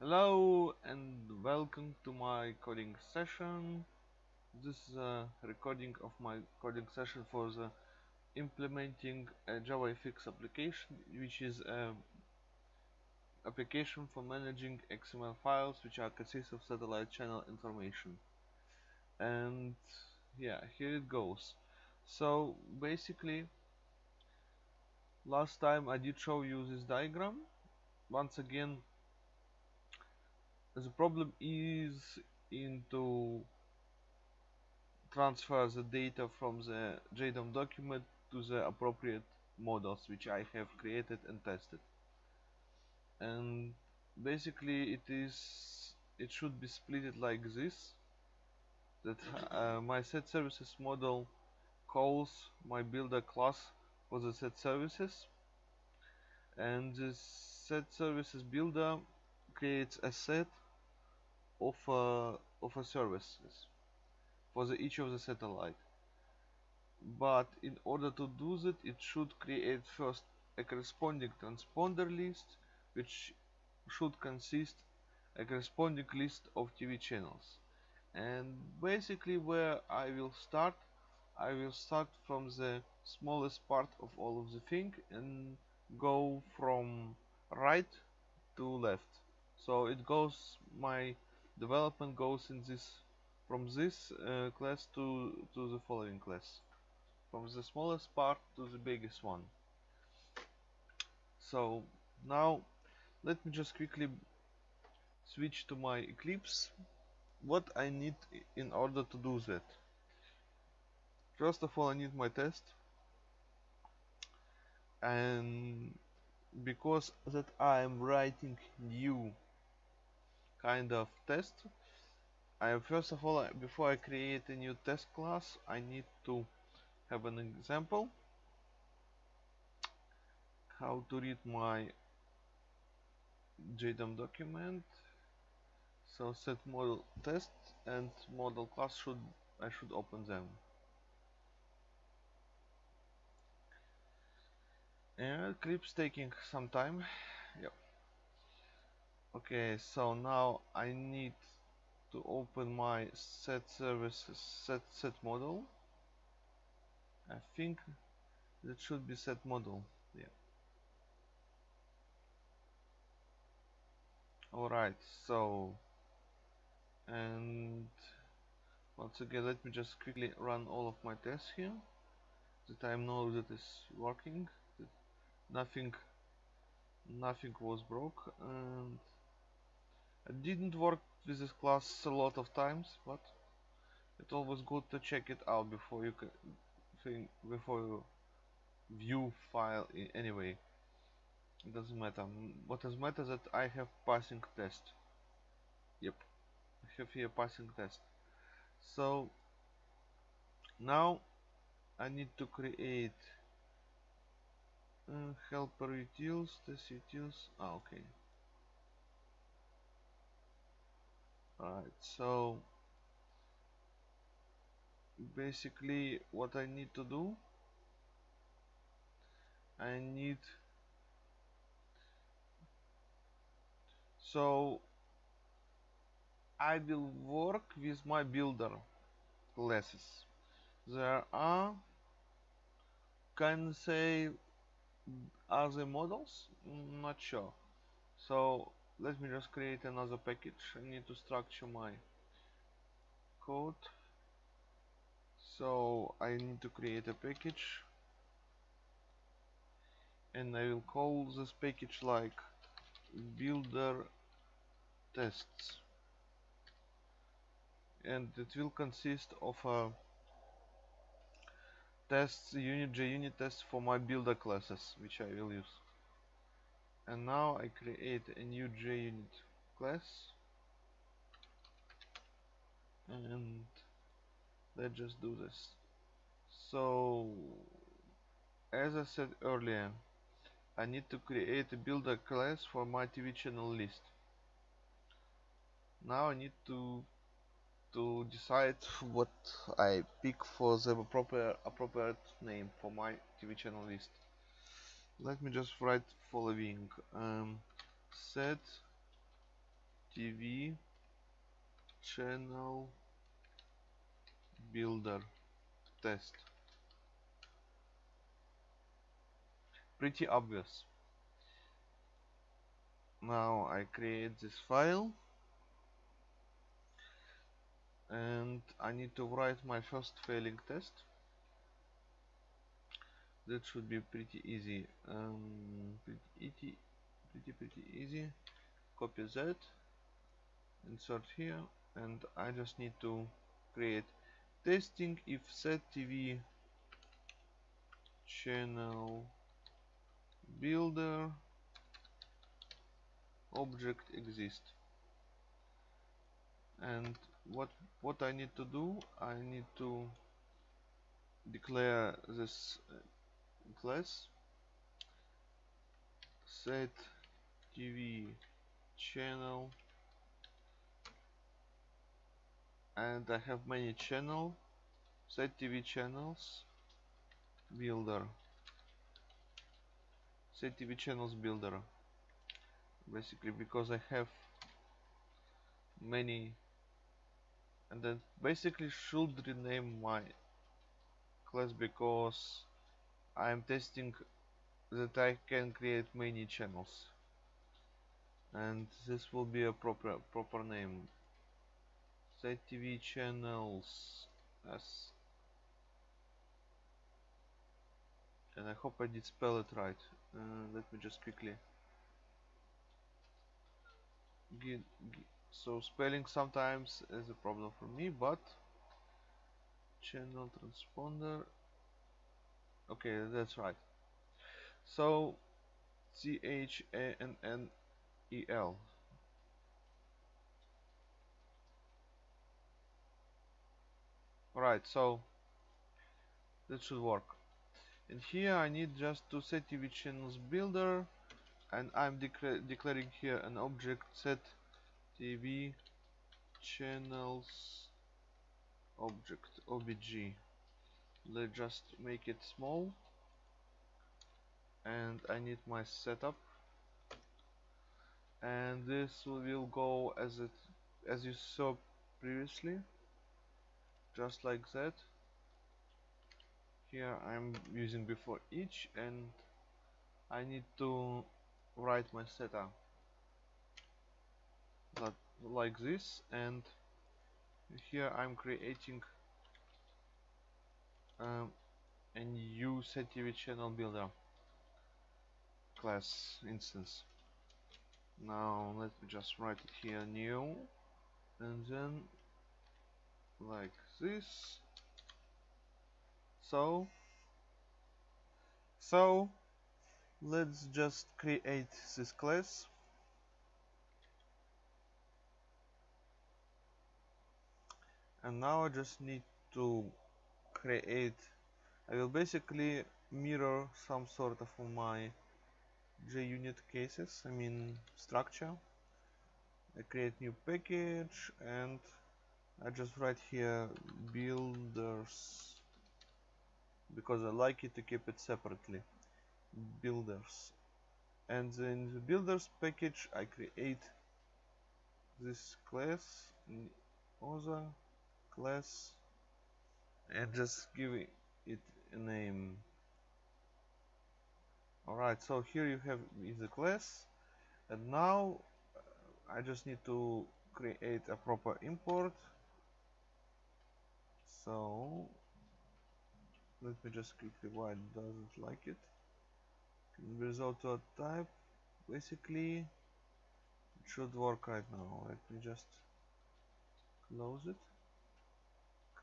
Hello and welcome to my coding session. This is a recording of my coding session for the implementing a JavaFX application, which is an application for managing XML files which are consist of satellite channel information. And yeah, here it goes. So basically, last time I did show you this diagram. Once again, the problem is into transfer the data from the JDOM document to the appropriate models which I have created and tested. And basically it is it should be split like this that uh, my set services model calls my builder class for the set services and this set services builder creates a set of uh, of a services for the each of the satellite. But in order to do that it should create first a corresponding transponder list which should consist a corresponding list of TV channels. And basically where I will start I will start from the smallest part of all of the thing and go from right to left. So it goes my development goes in this from this uh, class to to the following class. From the smallest part to the biggest one. So now let me just quickly switch to my Eclipse. What I need in order to do that? First of all I need my test. And because that I am writing new kind of test. I first of all before I create a new test class I need to have an example. How to read my JDOM document. So set model test and model class should I should open them. And Eclipse taking some time. Yep okay so now I need to open my set services set set model. I think that should be set model yeah. Alright so and once again let me just quickly run all of my tests here that I know that is working that nothing nothing was broke and it didn't work with this class a lot of times but it's always good to check it out before you can think before you view file in anyway. It doesn't matter. What does matter that I have passing test. Yep. I have here passing test. So now I need to create uh, helper utils test utils ah, okay alright so basically what I need to do I need so I will work with my builder classes there are can say other models? Mm, not sure. So let me just create another package. I need to structure my code. So I need to create a package. And I will call this package like builder tests. And it will consist of a tests unit JUnit test for my builder classes which I will use and now I create a new JUnit class. And let's just do this. So as I said earlier I need to create a builder class for my TV channel list. Now I need to to decide what I pick for the appropriate appropriate name for my TV channel list let me just write following um, set TV channel builder test. Pretty obvious. Now I create this file. And I need to write my first failing test that should be pretty easy. Um, pretty pretty pretty easy. Copy that insert here. And I just need to create testing if set TV channel builder object exist and what what I need to do I need to declare this class set TV channel. And I have many channel. Set TV channels. Builder. Set TV channels builder. Basically because I have many. And then basically should rename my class because I'm testing that I can create many channels. And this will be a proper proper name. Set TV channels as and I hope I did spell it right. Uh, let me just quickly. So spelling sometimes is a problem for me but channel transponder okay that's right. So C H A N N E L. Right so that should work. And here I need just to set TV channels builder and I'm declaring here an object set TV channels object obj let's just make it small. And I need my setup. And this will go as it as you saw previously. Just like that. Here I'm using before each and I need to write my setup. Like this and here I'm creating um, a new TV channel builder class instance. Now let me just write it here new and then like this. So so let's just create this class. And now I just need to create. I will basically mirror some sort of my JUnit cases I mean structure. I create new package and I just write here builders because I like it to keep it separately. Builders. And in the builders package I create this class other class and just give it a name. Alright so here you have is the class and now I just need to create a proper import. So let me just quickly why it doesn't like it. Result to a type basically it should work right now. Let me just close it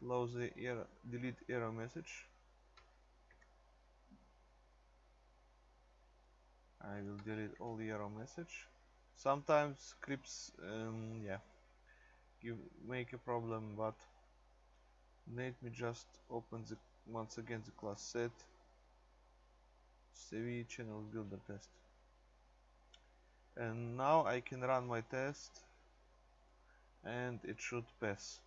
close the error delete error message. I will delete all the error message. Sometimes scripts um, yeah give make a problem but let me just open the once again the class set. TV channel builder test. And now I can run my test and it should pass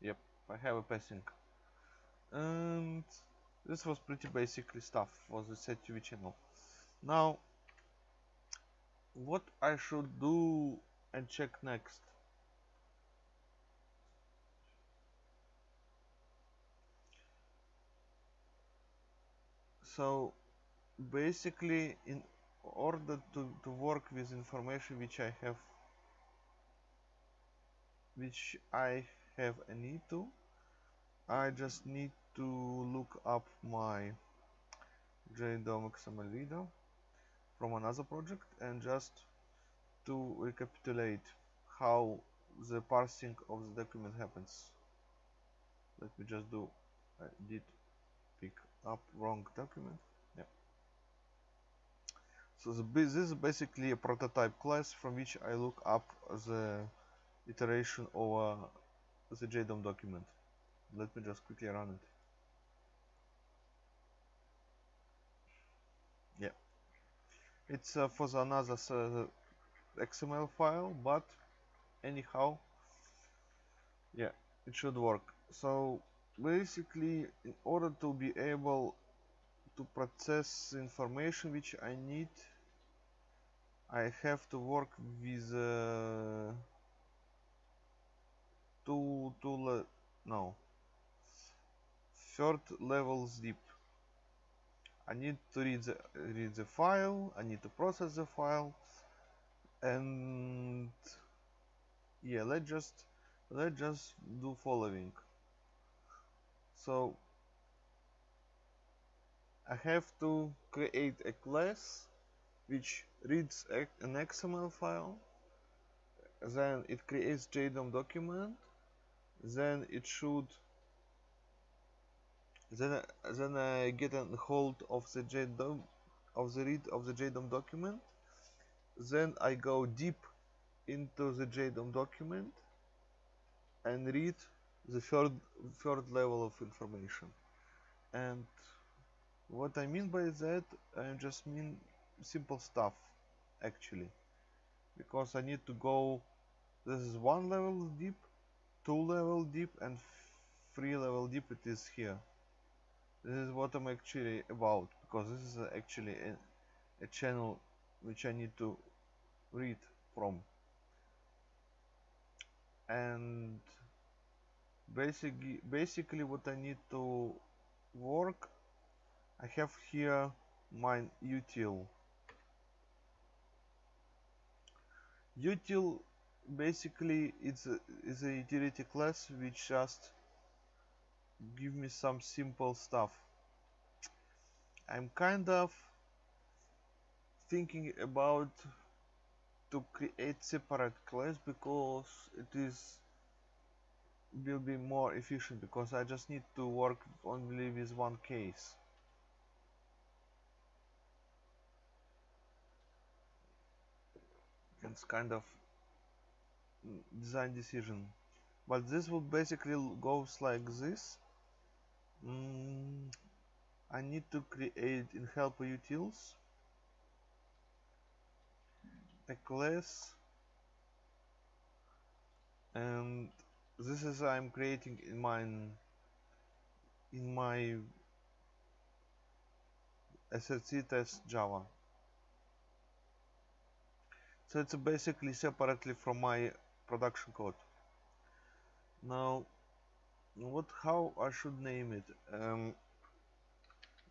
yep I have a passing. And this was pretty basically stuff for the set TV channel. Now what I should do and check next? So basically in order to, to work with information which I have which I have a need to I just need to look up my JDOM XML reader from another project and just to recapitulate how the parsing of the document happens. Let me just do I did pick up wrong document. Yeah. So the, this is basically a prototype class from which I look up the iteration over the JDOM document. Let me just quickly run it. Yeah. It's uh, for the another uh, XML file but anyhow yeah it should work. So basically in order to be able to process information which I need I have to work with uh, two two no. Third level zip I need to read the read the file I need to process the file and yeah let's just let's just do following. So I have to create a class which reads an XML file then it creates JDOM document then it should then then I get a hold of the JDOM of the read of the JDOM document. Then I go deep into the JDOM document and read the third third level of information. And what I mean by that I just mean simple stuff actually. Because I need to go this is one level deep two level deep and three level deep it is here. This is what I'm actually about because this is actually a, a channel which I need to read from. And basically basically what I need to work I have here my util. Util basically it's a, is a utility class which just give me some simple stuff. I'm kind of thinking about to create separate class because it is will be more efficient because I just need to work only with one case. It's kind of design decision. But this would basically goes like this. Mm, I need to create in helper utils. A class and this is I'm creating in my in my SRC test Java. So it's basically separately from my production code. Now what how I should name it? Um,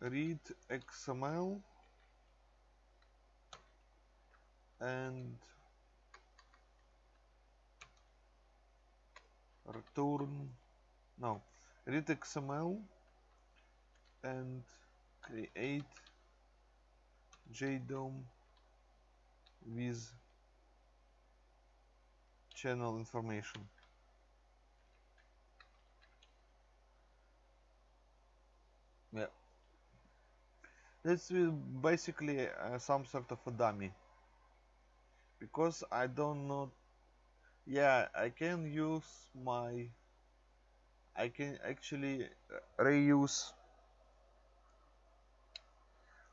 read XML and return now read XML and create JDOM with channel information. Yeah. This is basically uh, some sort of a dummy. Because I don't know yeah I can use my I can actually uh, reuse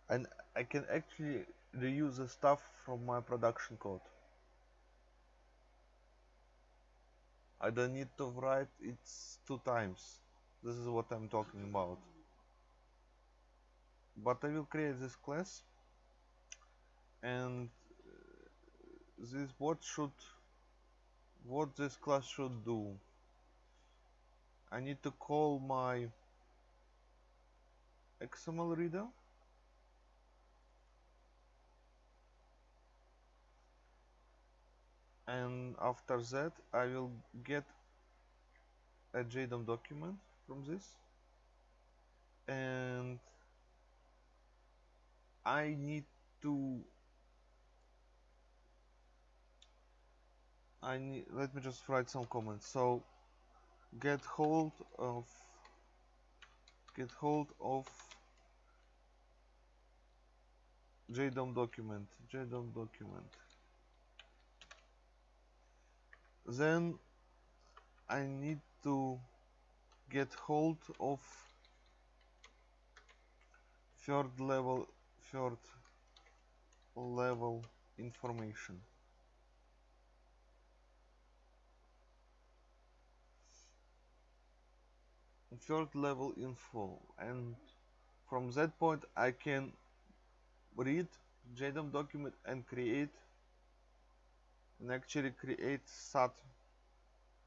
and I can actually reuse the stuff from my production code I don't need to write it two times. This is what I'm talking about. But I will create this class and uh, this what should what this class should do. I need to call my XML reader and after that I will get a JDOM document from this. And I need to I need let me just write some comments. So get hold of get hold of JDOM document JDOM document then I need to get hold of third level third level information. Third level info. And from that point I can read JDOM document and create and actually create SAT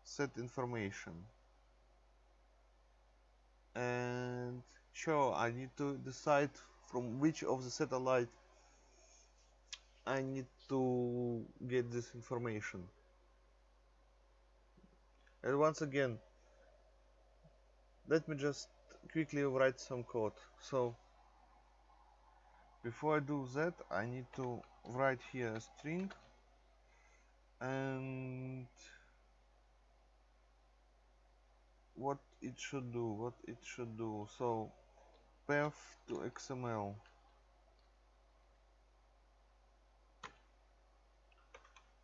set information. And sure I need to decide from which of the satellite I need to get this information. And once again let me just quickly write some code. So before I do that I need to write here a string and what it should do what it should do. So path to XML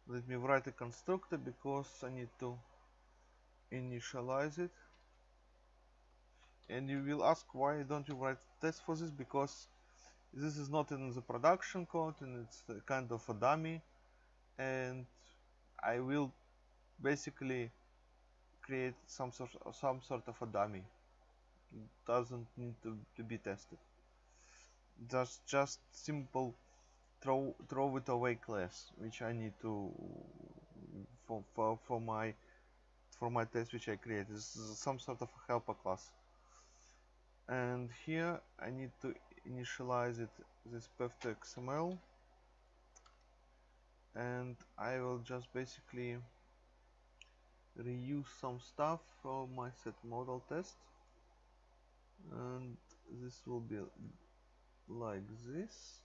let me write a constructor because I need to initialize it. And you will ask why don't you write test for this? Because this is not in the production code and it's kind of a dummy. And I will basically create some sort of, some sort of a dummy. It doesn't need to, to be tested. Just just simple throw throw it away class which I need to for, for, for my for my test which I create. Is some sort of a helper class. And here I need to initialize it this path to XML and I will just basically reuse some stuff from my set model test. And this will be like this.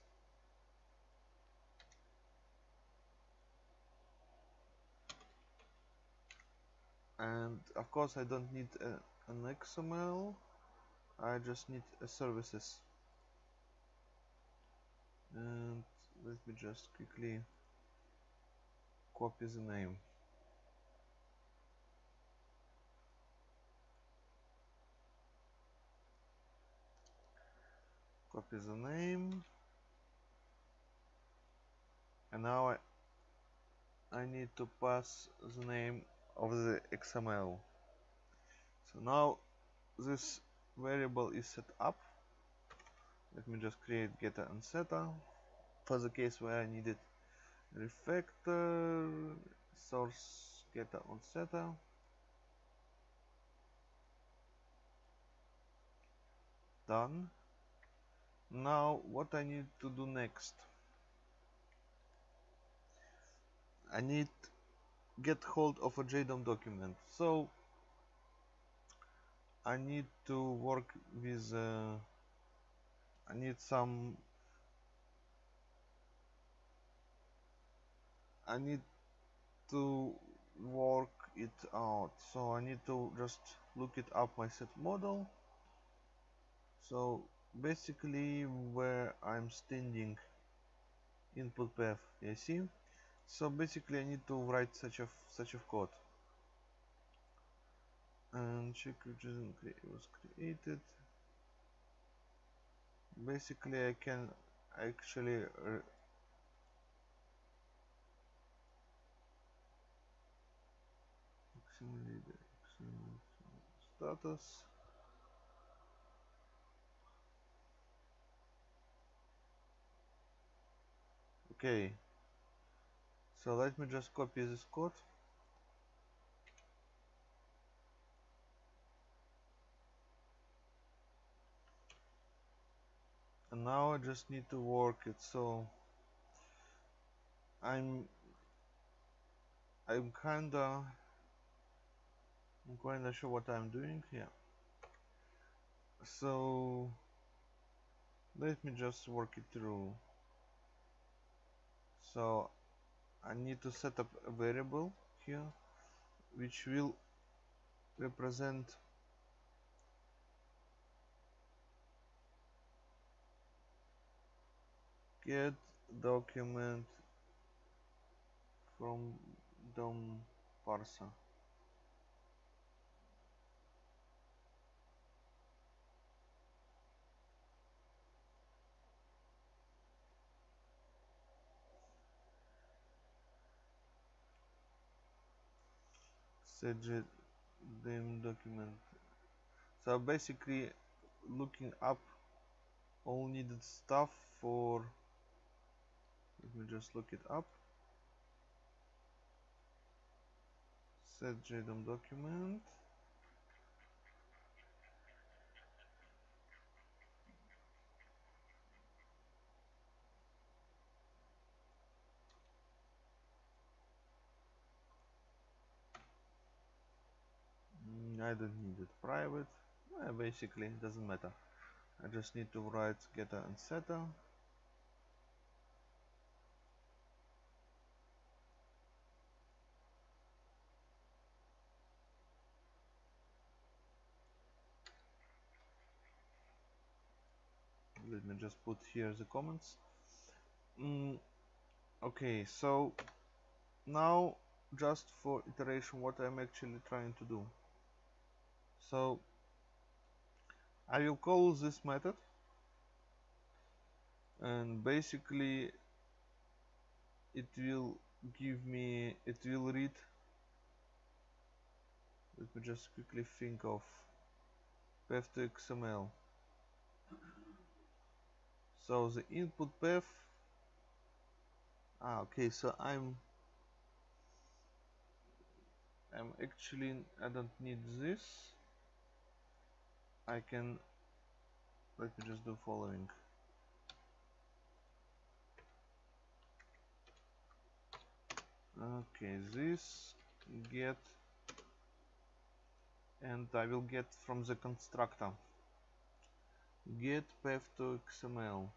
And of course I don't need a, an XML I just need a services. And let me just quickly copy the name? Copy the name? And now I, I need to pass the name of the XML so now this variable is set up. Let me just create getter and setter for the case where I needed refactor source getter on setter done. Now what I need to do next? I need get hold of a JDOM document. So I need to work with uh, I need some I need to work it out. So I need to just look it up my set model. So basically where I'm standing input path you see? So basically I need to write such a such a code. And check which was created. Basically I can actually status. Okay. So let me just copy this code. And now I just need to work it so I'm I'm kinda I'm kinda sure what I'm doing here. So let me just work it through. So I need to set up a variable here which will represent get document from DOM parser JDOM document. So basically looking up all needed stuff for let me just look it up. Set JDOM document mm, I don't need it private. Uh, basically it doesn't matter. I just need to write getter and setter let me just put here the comments. Mm, okay so now just for iteration what I'm actually trying to do so I will call this method. And basically it will give me it will read. Let me just quickly think of path to XML so the input path. Ah okay so I'm I'm actually I don't need this I can let me just do following. Okay this get and I will get from the constructor. Get path to XML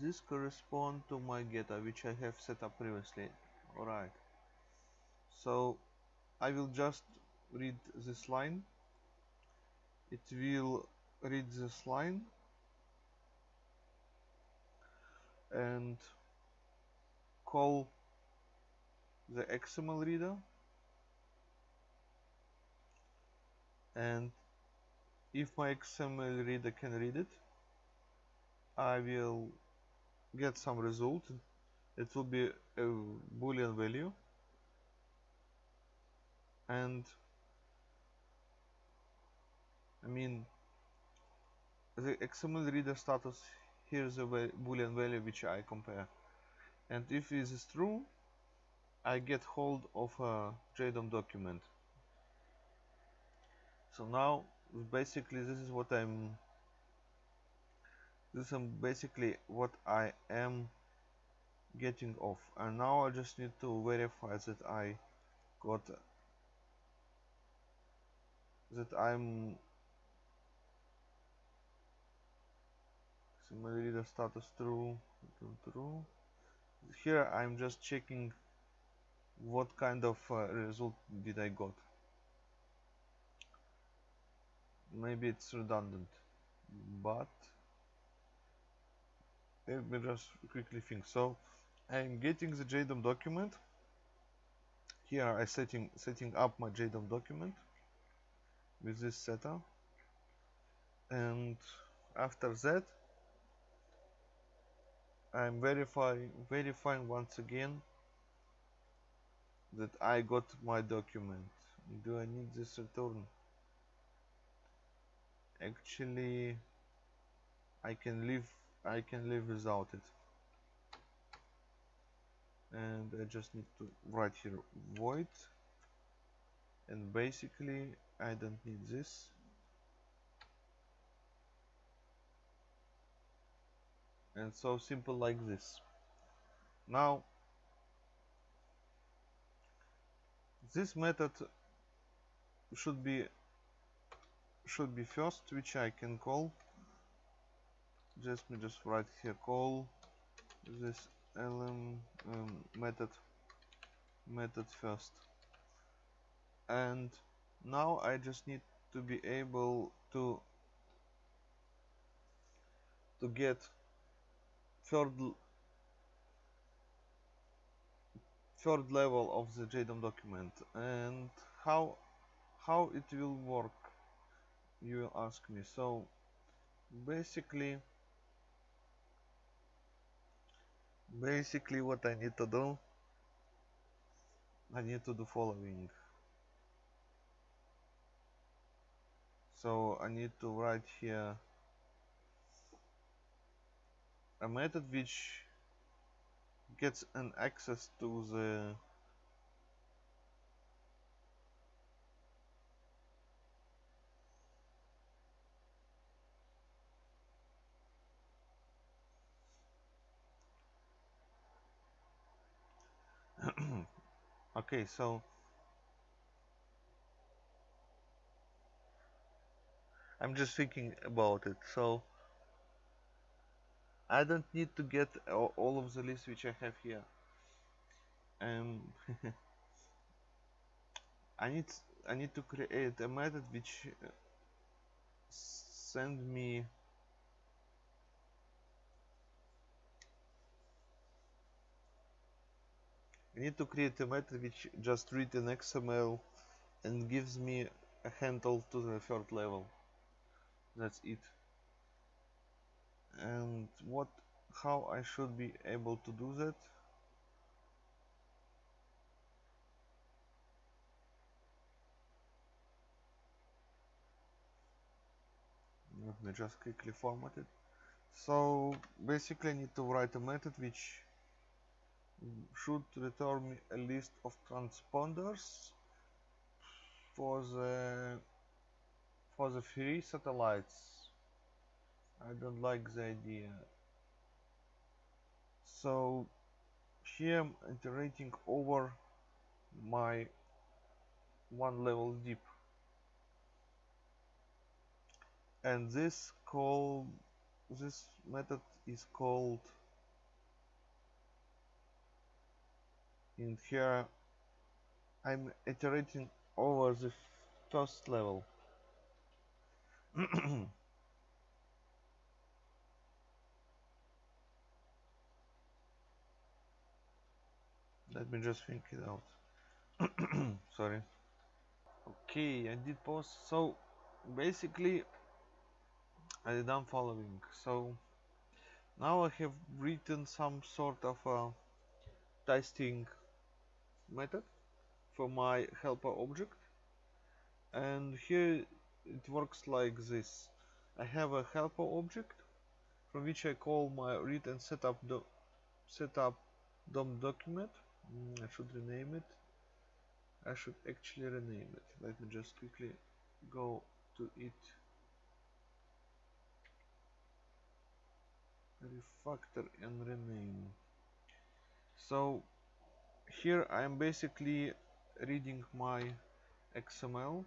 this correspond to my getter which I have set up previously. Alright. So I will just read this line. It will read this line. And call the XML reader. And if my XML reader can read it I will get some result. It will be a boolean value and I mean the XML reader status here's a boolean value which I compare. And if this is true I get hold of a JDOM document. So now basically this is what I'm this is basically what I am getting off. And now I just need to verify that I got that I'm similarly the status true true. Here I'm just checking what kind of uh, result did I got. Maybe it's redundant but let me just quickly think. So I'm getting the JDOM document. Here I setting setting up my JDOM document with this setup and after that I'm verifying verifying once again that I got my document. Do I need this return? Actually I can live I can live without it. And I just need to write here void. And basically I don't need this. And so simple like this. Now this method should be should be first which I can call. Just me just write here call this lm um, method method first. And now I just need to be able to to get third third level of the JDOM document. And how how it will work you will ask me. So basically basically what I need to do I need to do following so I need to write here. A method which gets an access to the okay so I'm just thinking about it so I don't need to get all of the list which I have here um, I need I need to create a method which uh, send me I need to create a method which just read an XML and gives me a handle to the third level. That's it. And what how I should be able to do that? Let me just quickly format it. So basically I need to write a method which should return me a list of transponders for the for the free satellites. I don't like the idea. So here I'm iterating over my one level deep. And this call this method is called in here I'm iterating over the first level let me just think it out. Sorry. Okay I did pause so basically I done following so now I have written some sort of a testing method for my helper object. And here it works like this. I have a helper object from which I call my read and setup do setup DOM document. Mm, I should rename it. I should actually rename it. Let me just quickly go to it. Refactor and rename. So here I am basically reading my XML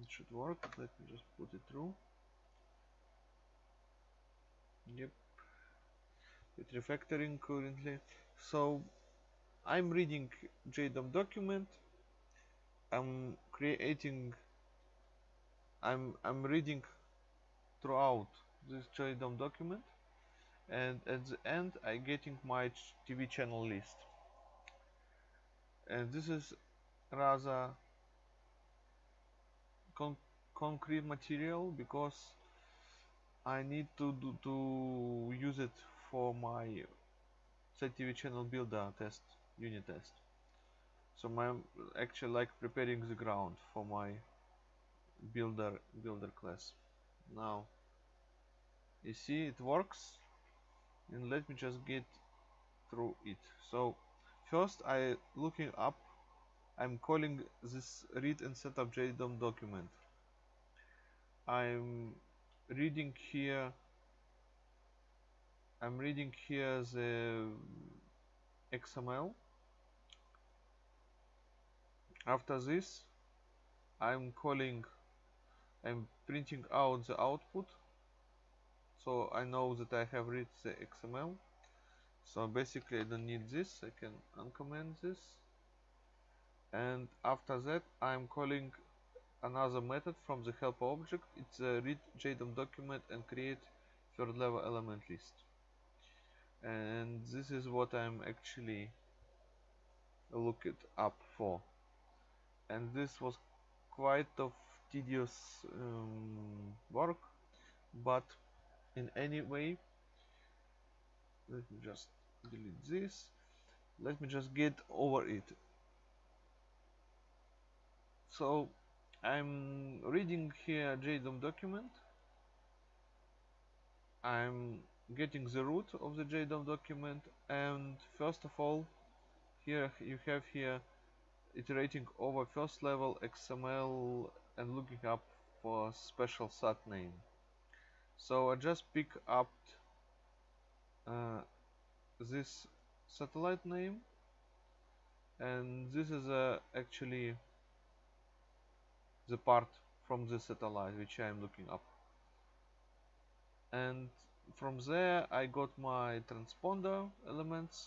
it should work. Let me just put it through. Yep. It's refactoring currently. So I'm reading JDOM document. I'm creating I'm I'm reading throughout this JDOM document. And at the end I getting my TV channel list. And this is rather concrete material because I need to do, to use it for my TV channel builder uh, test unit test. So I'm actually like preparing the ground for my builder builder class. Now you see it works and let me just get through it. So first I looking up I'm calling this read and setup JDOM document I'm reading here I'm reading here the XML. After this I'm calling I'm printing out the output. So I know that I have read the XML. So basically I don't need this. I can uncomment this. And after that I'm calling another method from the helper object. It's a read JDOM document and create third level element list. And this is what I'm actually looking up for. And this was quite of tedious um, work but in any way let me just delete this. Let me just get over it. So I'm reading here JDOM document. I'm getting the root of the JDOM document and first of all here you have here iterating over first level XML and looking up for special sat name. So I just pick up uh, this satellite name and this is uh, actually the part from the satellite which I am looking up. And from there I got my transponder elements.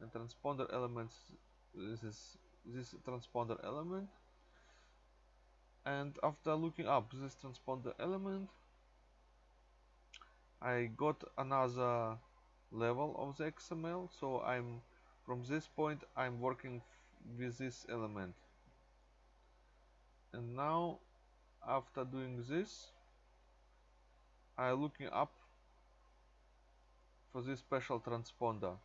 And transponder elements this is this transponder element. And after looking up this transponder element I got another level of the XML so I'm from this point I'm working with this element and now after doing this I looking up for this special transponder.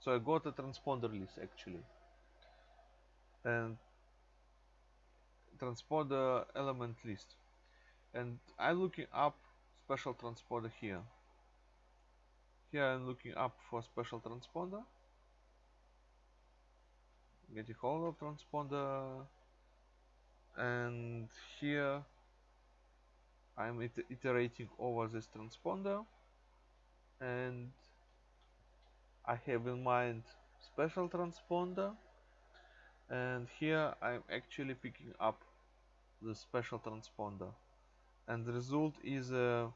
So I got a transponder list actually. And transponder element list. And I'm looking up special transponder here. Here I'm looking up for special transponder. Getting hold of transponder and here I'm it iterating over this transponder. And I have in mind special transponder. And here I'm actually picking up the special transponder. And the result is a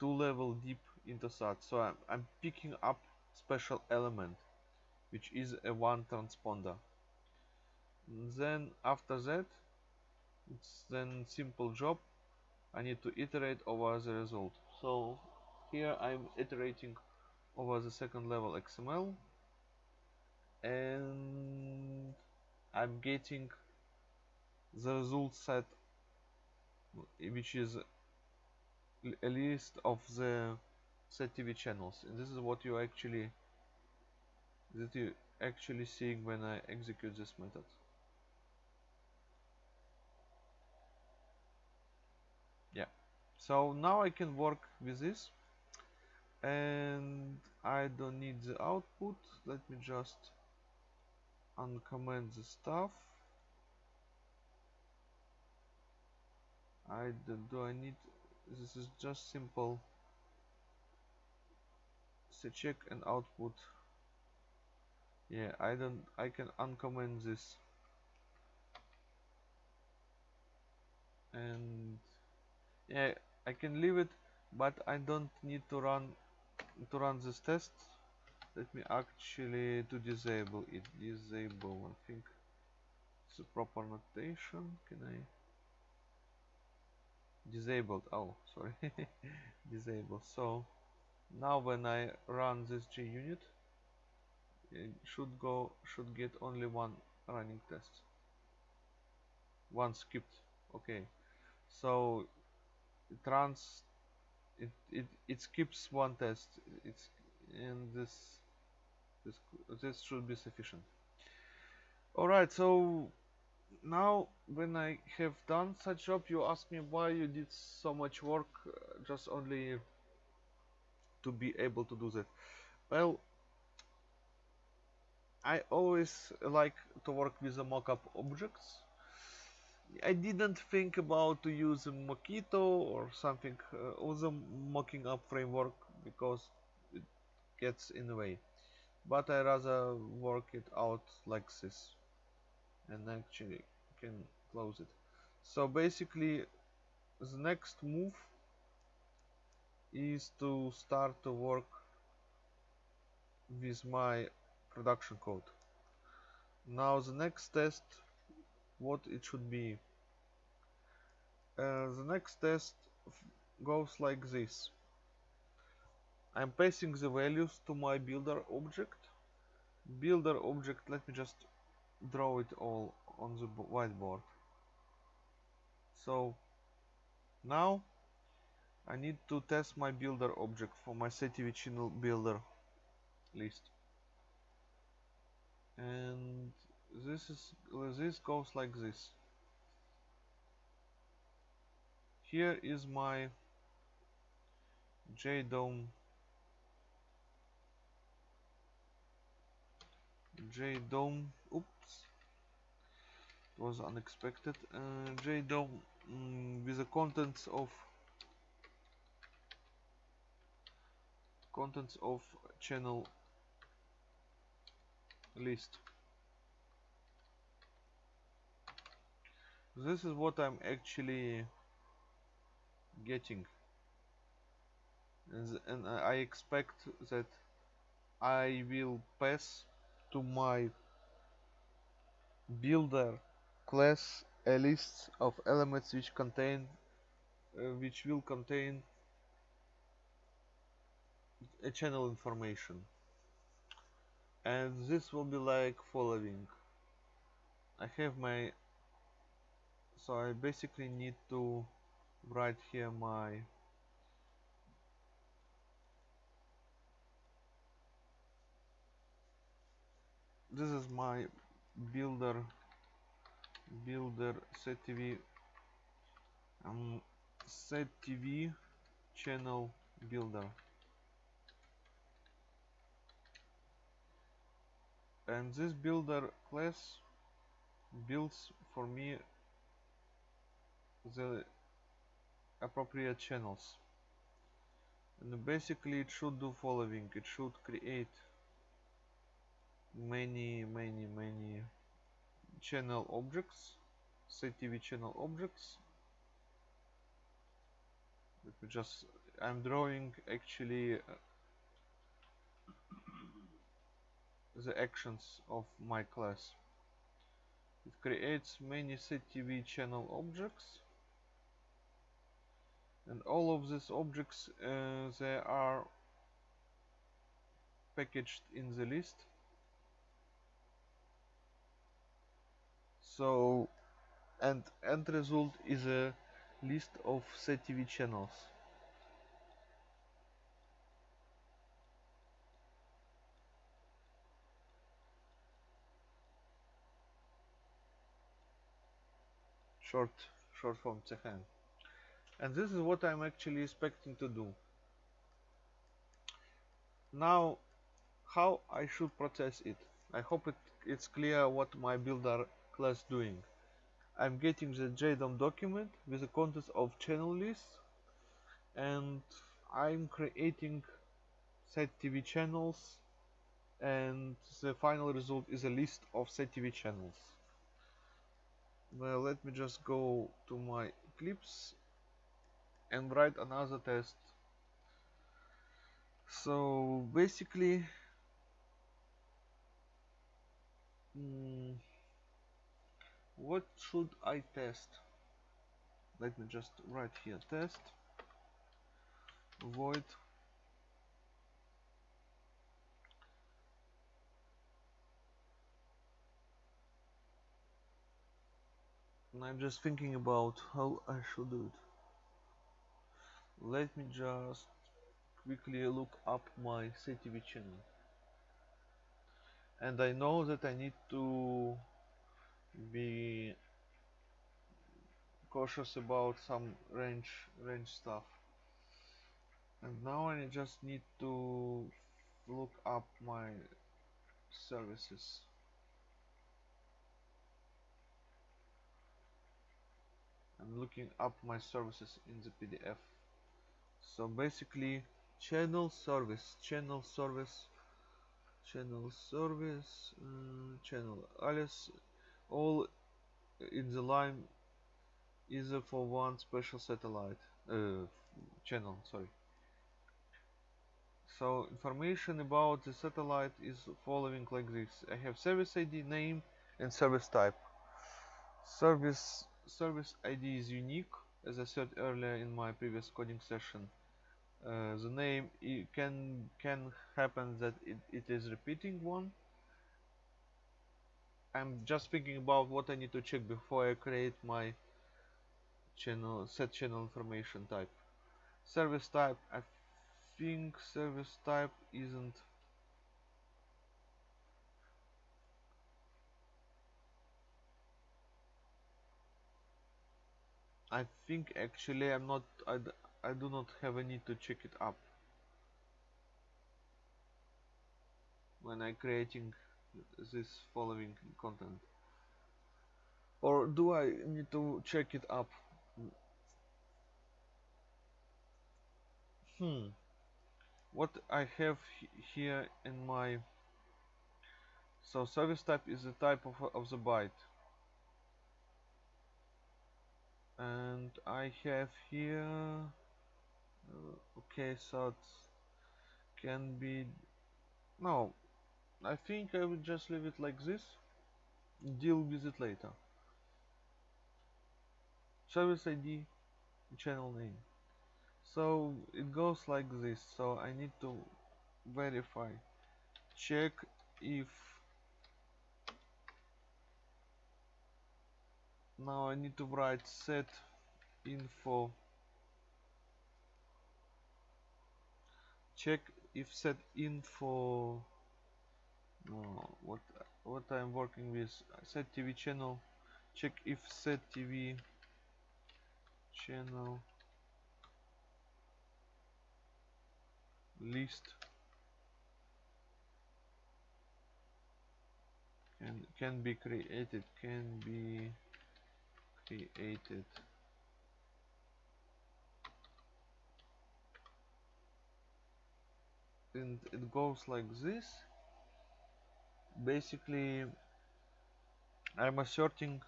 two level deep intosat so I'm, I'm picking up special element which is a one transponder then after that it's then simple job. I need to iterate over the result. So here I'm iterating over the second level XML and I'm getting the result set which is a list of the SetTV channels. And this is what you actually that you actually seeing when I execute this method yeah so now I can work with this. And I don't need the output. Let me just uncomment the stuff. I don't, do I need this is just simple. Say check and output. Yeah I don't I can uncomment this. And yeah I can leave it but I don't need to run to run this test. Let me actually to disable it. Disable I think it's a proper notation. Can I? Disabled. Oh sorry. Disabled. So now when I run this JUnit it should go should get only one running test. One skipped. Okay. So it runs it, it, it skips one test. It's and this this this should be sufficient. Alright so now when I have done such job you ask me why you did so much work uh, just only to be able to do that. Well I always like to work with the mockup objects I didn't think about to use Mockito or something uh, other mocking up framework because it gets in the way. But I rather work it out like this and actually can close it. So basically the next move is to start to work with my production code. Now the next test what it should be. Uh, the next test goes like this. I'm passing the values to my builder object. Builder object let me just draw it all on the whiteboard. So now I need to test my builder object for my CTV channel builder list. And this is this goes like this. Here is my JDOM JDOM oops it was unexpected. Uh, JDOM mm, with the contents of contents of channel list this is what I'm actually getting. And, I expect that I will pass to my builder class a list of elements which contain uh, which will contain a channel information. And this will be like following. I have my so I basically need to write here my this is my builder builder CTV um, TV channel builder. And this builder class builds for me the appropriate channels. And basically it should do following. It should create many many many channel objects CTV channel objects. Let me just I'm drawing actually uh, the actions of my class. It creates many CTV channel objects and all of these objects uh, they are packaged in the list. So and end result is a list of CTV channels. Short short form CHN and this is what I'm actually expecting to do. Now how I should process it? I hope it, it's clear what my builder class doing. I'm getting the JDOM document with the contents of channel list and I'm creating set TV channels and the final result is a list of set TV channels. Well let me just go to my Eclipse and write another test. So basically mm, what should I test? Let me just write here test. Void. And I'm just thinking about how I should do it let me just quickly look up my CTV channel and I know that I need to be cautious about some range range stuff. And now I just need to look up my services. I'm looking up my services in the PDF so basically channel service channel service channel service uh, channel alias all in the line is for one special satellite uh, channel sorry. So information about the satellite is following like this. I have service ID name and service type. Service service ID is unique as I said earlier in my previous coding session uh, the name it can can happen that it, it is repeating one. I'm just thinking about what I need to check before I create my channel set channel information type. Service type I think service type isn't I think actually I'm not I do not have a need to check it up. When I creating this following content. Or do I need to check it up? Hmm. What I have here in my so service type is the type of, of the byte. And I have here Uh, okay so it can be no I think I will just leave it like this deal with it later. Service ID channel name? So it goes like this so I need to verify check if now I need to write set info check if set info no, what what I'm working with set TV channel check if set TV channel list. Can can be created can be created and it goes like this. Basically I'm asserting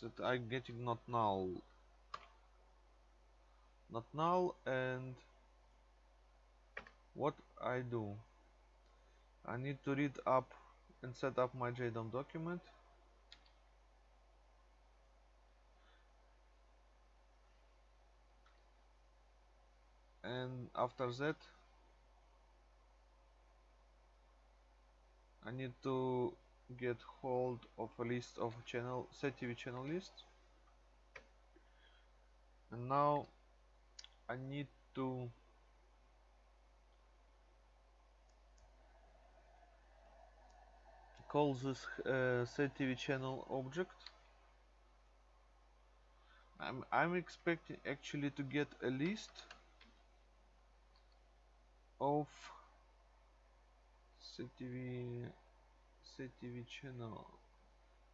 that I'm getting not null. Not null and what I do? I need to read up and set up my JDOM document and after that I need to get hold of a list of channel TV channel list. And now I need to call this uh, TV channel object. I'm, I'm expecting actually to get a list of CTV CTV channel.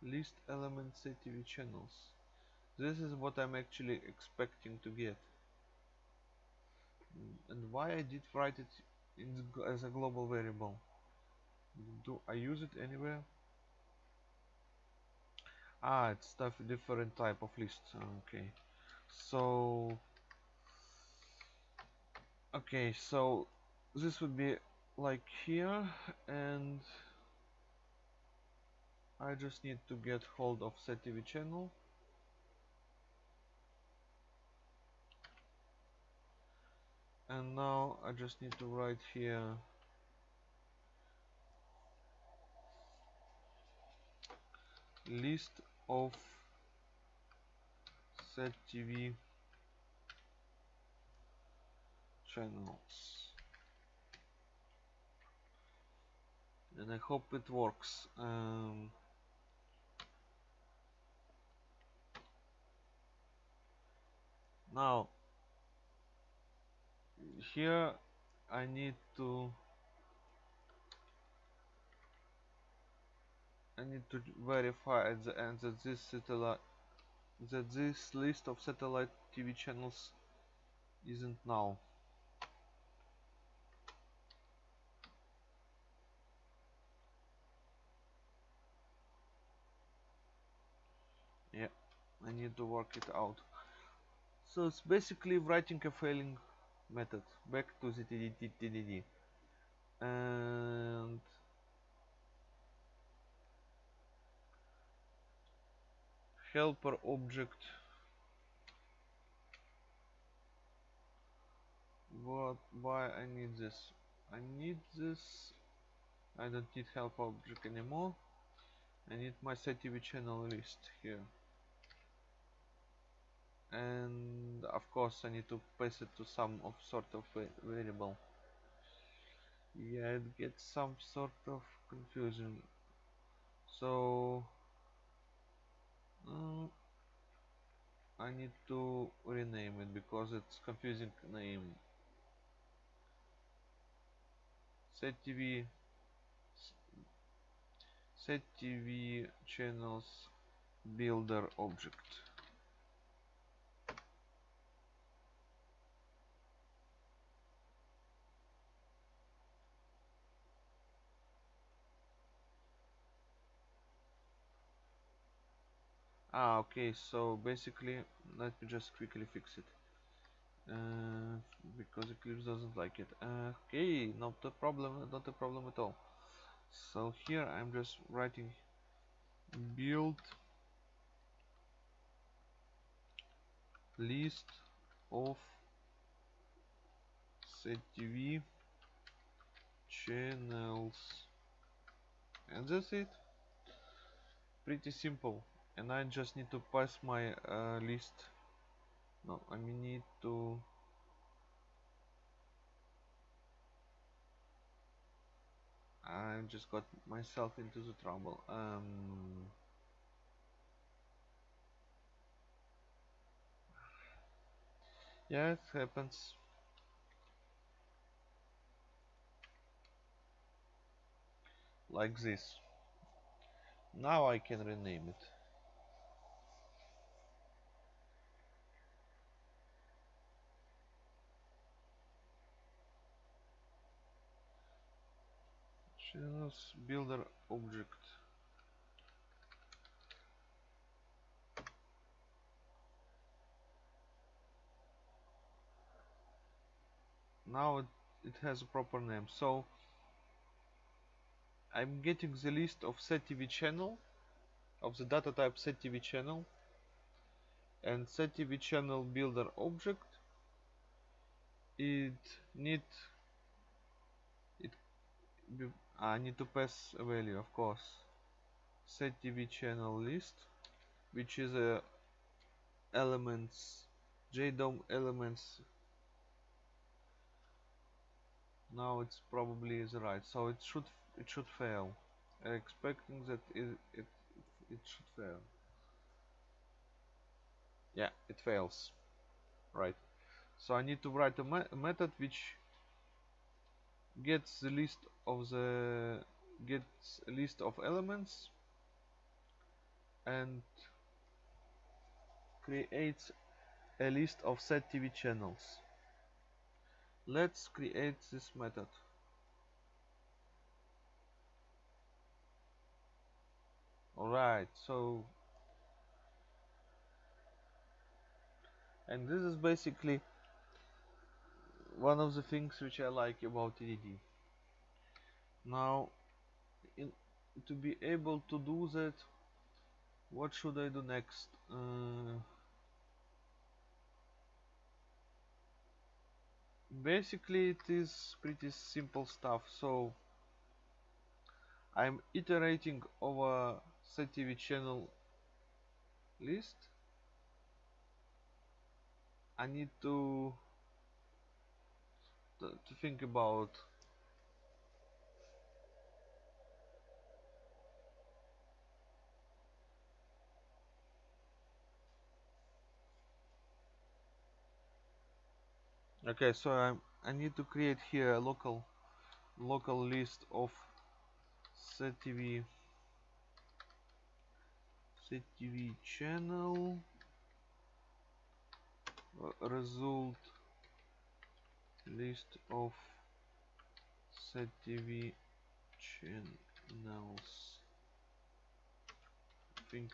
List element CTV channels. This is what I'm actually expecting to get. And why I did write it as a global variable. Do I use it anywhere? Ah it's stuff different type of list okay. So okay so this would be like here and I just need to get hold of set TV channel. And now I just need to write here. List of set TV channels and I hope it works. Um, now here I need to I need to verify at the end that this satellite that this list of satellite TV channels isn't now yeah I need to work it out. So it's basically writing a failing method. Back to the TDD and helper object. What why I need this? I need this. I don't need help object anymore. I need my SetTV channel list here and of course I need to pass it to some of sort of variable. Yeah it gets some sort of confusion. So uh, I need to rename it because it's confusing name. Set TV set TV channels builder object ah okay so basically let me just quickly fix it. Uh, because Eclipse doesn't like it. Uh, okay not a problem not a problem at all. So here I'm just writing build list of TV channels. And that's it. Pretty simple and I just need to pass my uh, list. No I mean need to I just got myself into the trouble. Um, yeah it happens. Like this. Now I can rename it builder object. Now it, it has a proper name. So I'm getting the list of SetTV channel of the data type SetTV channel and SetTV channel builder object. It need it I need to pass a value of course. Set TV channel list which is a elements JDOM elements. Now it's probably is right so it should it should fail. Expecting that it, it it should fail. Yeah it fails. Right. So I need to write a, me a method which gets the list of the gets a list of elements and creates a list of set TV channels. Let's create this method. Alright so and this is basically one of the things which I like about TDD now in, to be able to do that what should I do next? Uh, basically it is pretty simple stuff. So I'm iterating over SetTV channel list. I need to to think about. Okay, so I I need to create here a local local list of CTV CTV channel uh, result list of set ZTV channels. I think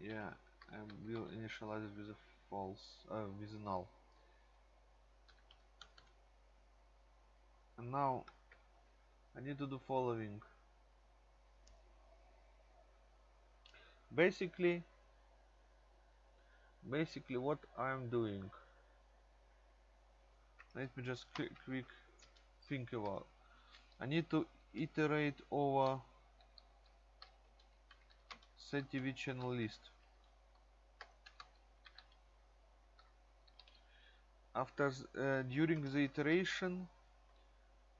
yeah I will initialize it with a false uh, with a null. And now I need to do following. Basically basically what I'm doing let me just quick, quick think about. I need to iterate over ZTV channel list. After uh, during the iteration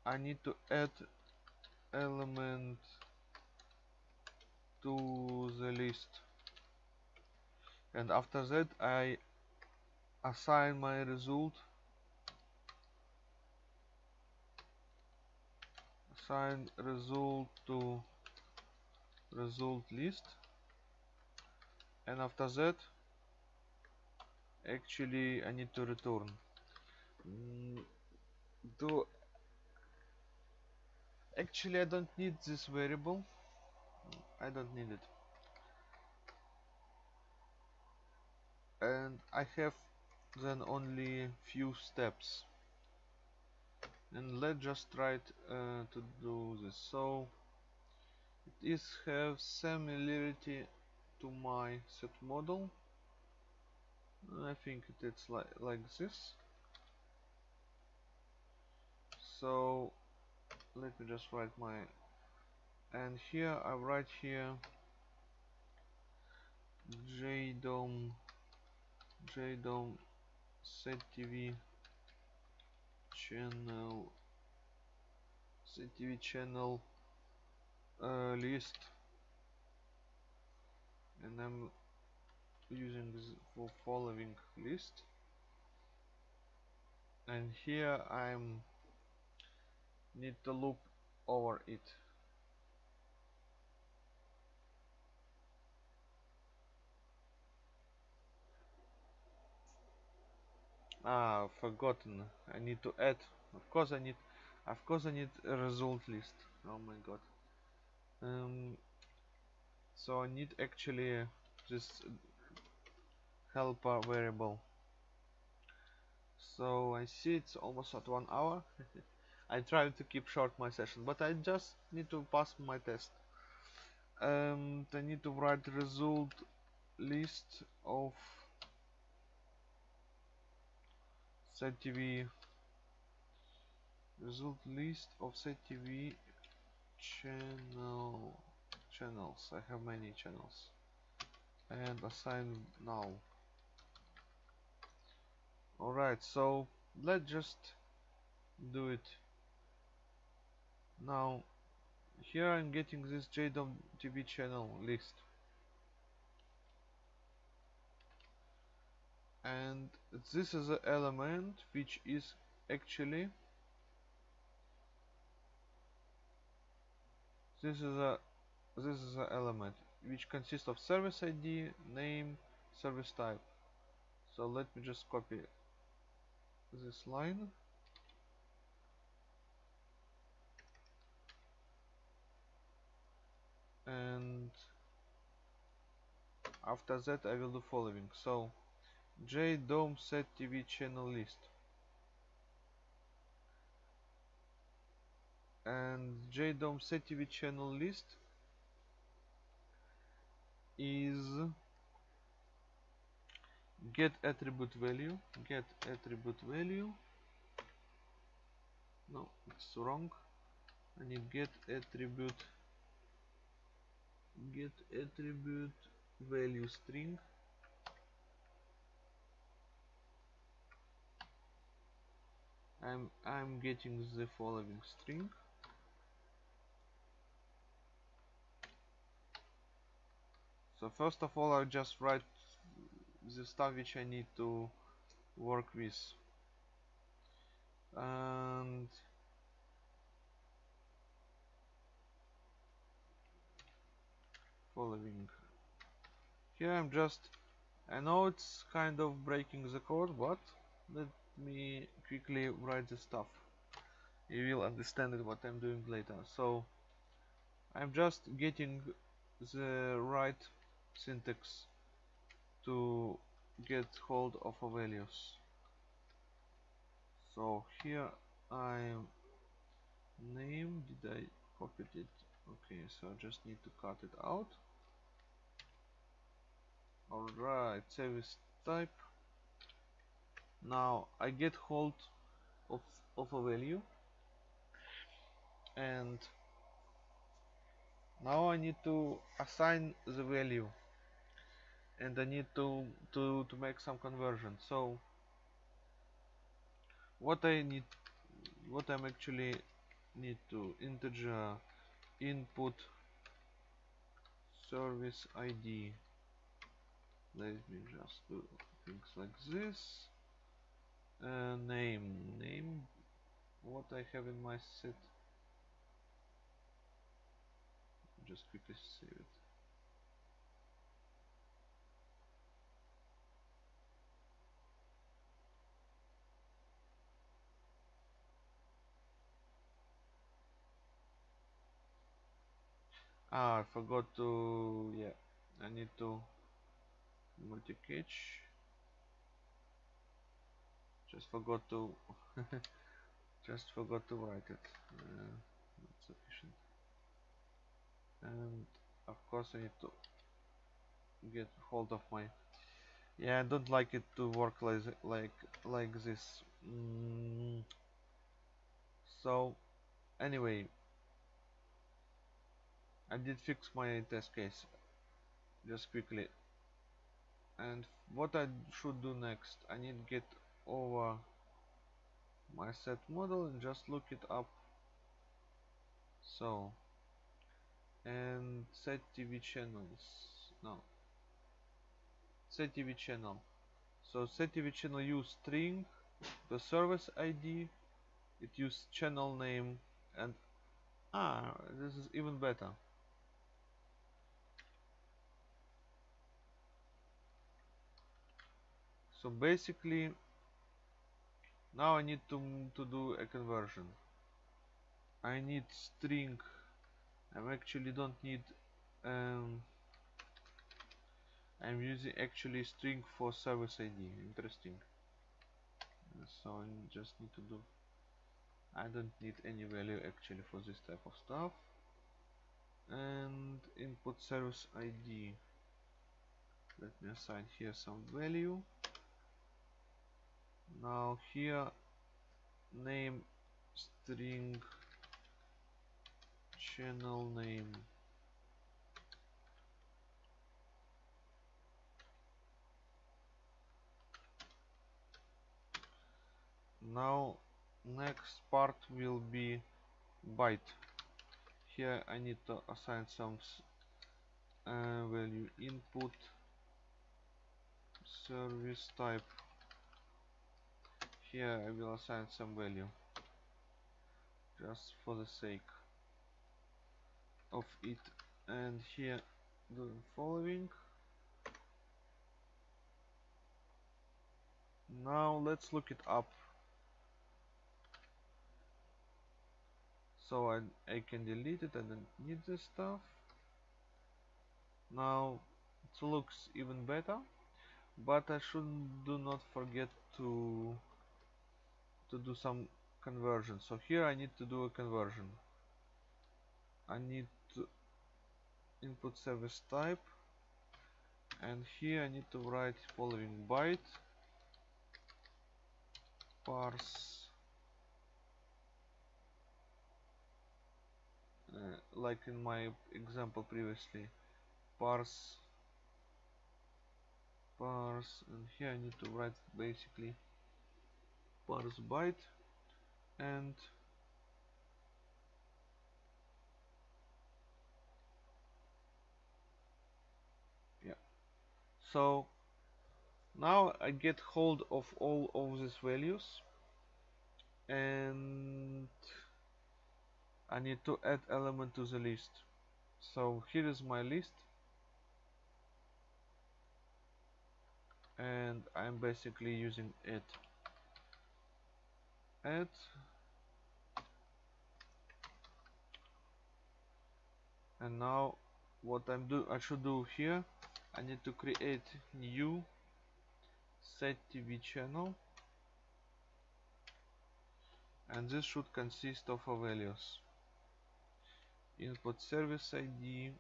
I need to add element to the list. And after that I assign my result assign result to result list. And after that actually I need to return. Mm, do actually I don't need this variable. I don't need it. And I have then only few steps and let's just try uh, to do this. So it is have similarity to my set model. I think it's like like this. So let me just write my and here I write here JDOM JDOM set TV channel set TV channel uh, list. And I'm using this for following list. And here I'm need to loop over it ah forgotten. I need to add. Of course I need of course I need a result list. Oh my god. Um, so I need actually this helper variable. So I see it's almost at one hour. I try to keep short my session but I just need to pass my test. And I need to write result list of ZTV result list of ZTV channel channels. I have many channels. And assign now. Alright so let's just do it. Now here I'm getting this JDOM TV channel list and this is an element which is actually this is a this is an element which consists of service ID name service type. So let me just copy this line. And after that I will do following. So JDOM set TV channel list. And JDOM set TV channel list is get attribute value get attribute value. No it's wrong. I need get attribute get attribute value string I'm I'm getting the following string. So first of all I'll just write the stuff which I need to work with. And following. Here I'm just I know it's kind of breaking the code but let me quickly write the stuff. You will understand it what I'm doing later. So I'm just getting the right syntax to get hold of a values. So here I name did I copy it? Okay so I just need to cut it out. Alright service type now I get hold of, of a value and now I need to assign the value and I need to to to make some conversion. So what I need what I'm actually need to integer input service ID let me just do things like this uh, name name what I have in my set. Just quickly save it. Ah I forgot to yeah I need to multi-catch just forgot to just forgot to write it. Uh, not sufficient. And of course I need to get hold of my yeah I don't like it to work like like like this. Mm. so anyway I did fix my test case just quickly. And what I should do next I need to get over my set model and just look it up. So and set TV channels. No. Set TV channel. So set TV channel use string the service ID it use channel name and ah this is even better. So basically now I need to, to do a conversion. I need string. I actually don't need um, I'm using actually string for service ID interesting. So I just need to do I don't need any value actually for this type of stuff. And input service ID let me assign here some value now here name string channel name. Now next part will be byte. Here I need to assign some uh, value input service type here I will assign some value just for the sake of it. And here the following. Now let's look it up. So I, I can delete it and need this stuff. Now it looks even better but I should do not forget to to do some conversion. So here I need to do a conversion. I need to input service type. And here I need to write following byte. Parse. Uh, like in my example previously. Parse. Parse. And here I need to write basically parse byte? And yeah. So now I get hold of all of these values and I need to add element to the list. So here is my list and I'm basically using it add and now what I'm do I should do here I need to create new set TV channel. And this should consist of a values. Input service ID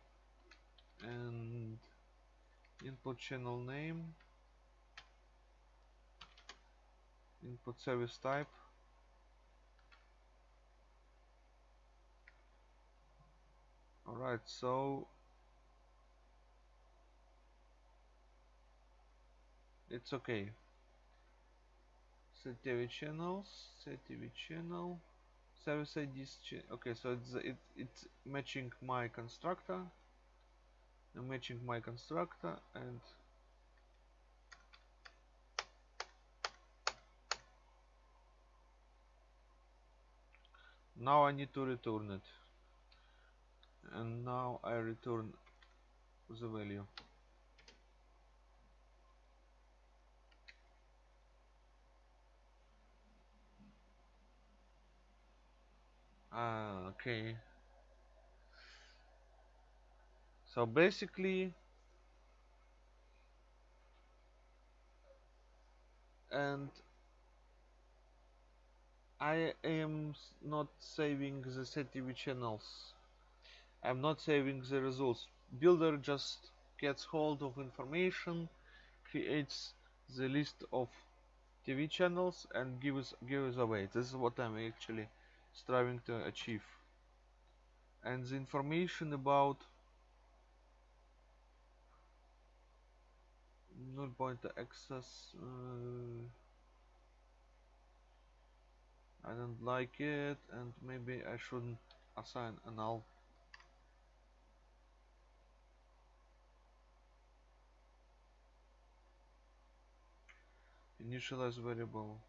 and input channel name. Input service type alright so it's okay. Set TV channels set TV channel. Service IDs okay so it's it, it's matching my constructor. I'm matching my constructor and now I need to return it and now I return the value. Ah okay. So basically and I am not saving the CTV channels I'm not saving the results. Builder just gets hold of information creates the list of TV channels and gives gives away. This is what I'm actually striving to achieve. And the information about null pointer access uh, I don't like it and maybe I shouldn't assign a null initialize variable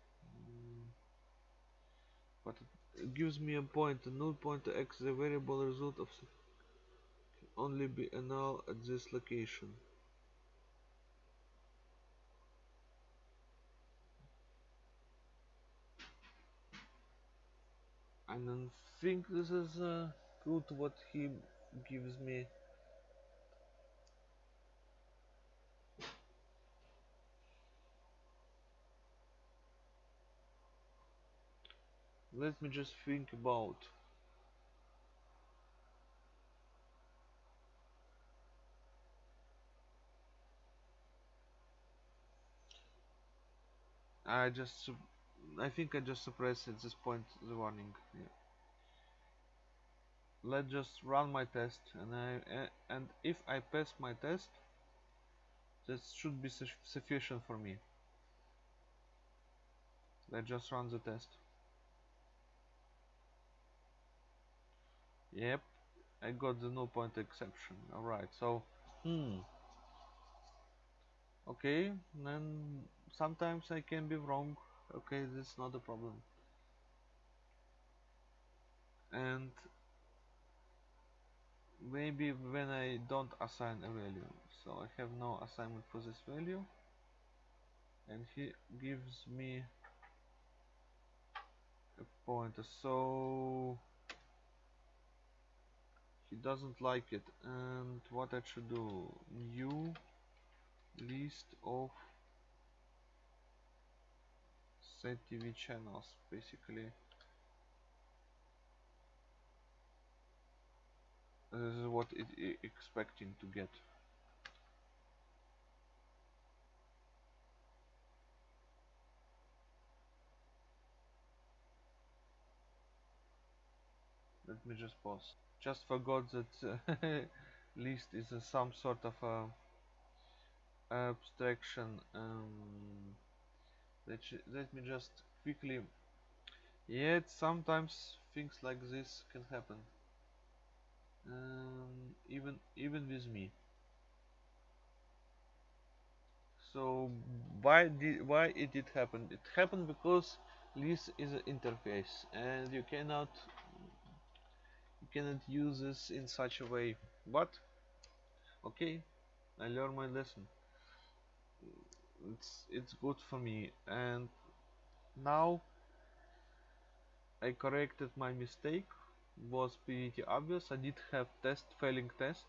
but it gives me a pointer null pointer x the variable result of can only be a null at this location. I don't think this is uh, good what he gives me let me just think about I just I think I just suppress at this point the warning yeah. let's just run my test and I and if I pass my test that should be su sufficient for me let's just run the test Yep, I got the null point exception. Alright, so, hmm. Okay, then sometimes I can be wrong. Okay, this is not a problem. And maybe when I don't assign a value. So I have no assignment for this value. And he gives me a pointer. So he doesn't like it. And what I should do? New list of set TV channels basically. This is what it is expecting to get just pause just forgot that list is some sort of a abstraction um, let, let me just quickly yet sometimes things like this can happen. Um, even even with me. So why did why it did happen? It happened because list is an interface and you cannot cannot use this in such a way. But okay I learned my lesson. It's it's good for me. And now I corrected my mistake. Was pretty obvious. I did have test failing test.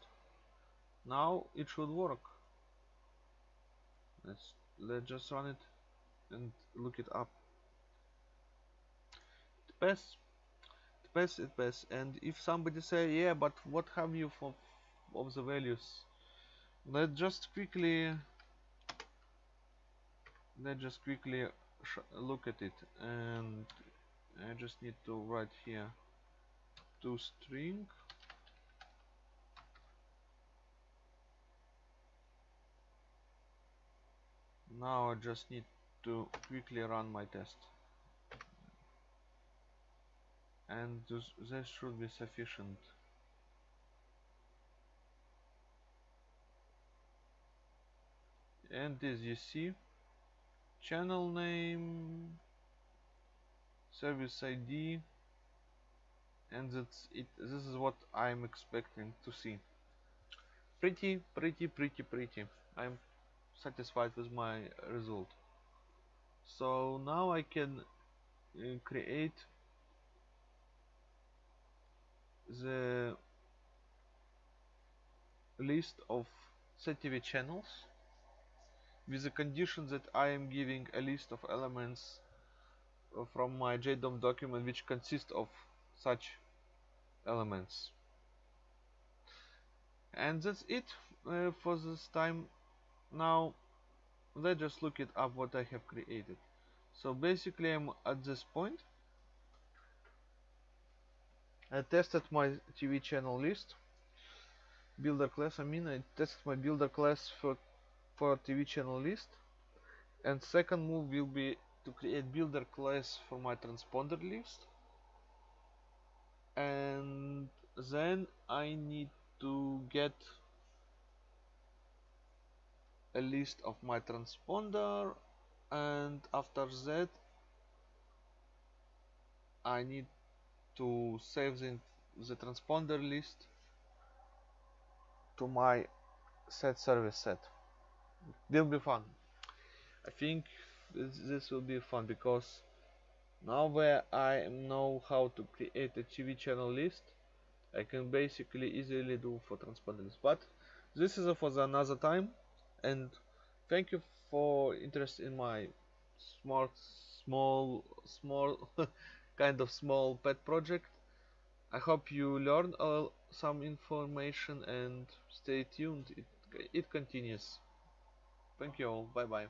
Now it should work. Let's let's just run it and look it up. It pass it pass and if somebody say yeah but what have you for of the values? Let's just quickly let's just quickly look at it. And I just need to write here to string. Now I just need to quickly run my test and this, should be sufficient. And as you see channel name service ID and that's it. This is what I'm expecting to see. Pretty pretty pretty pretty. I'm satisfied with my result. So now I can uh, create the list of CTV channels with the condition that I am giving a list of elements uh, from my JDOM document which consists of such elements. And that's it uh, for this time. Now let's just look it up what I have created. So basically I'm at this point I tested my TV channel list builder class I mean I tested my builder class for for TV channel list and second move will be to create builder class for my transponder list and then I need to get a list of my transponder and after that I need to save the, the transponder list to my set service set. Will be fun. I think this, will be fun because now where I know how to create a TV channel list I can basically easily do for transponder list. But this is for another time and thank you for interest in my smart small small kind of small pet project. I hope you learn uh, some information and stay tuned. It, it continues. Thank you all. Bye bye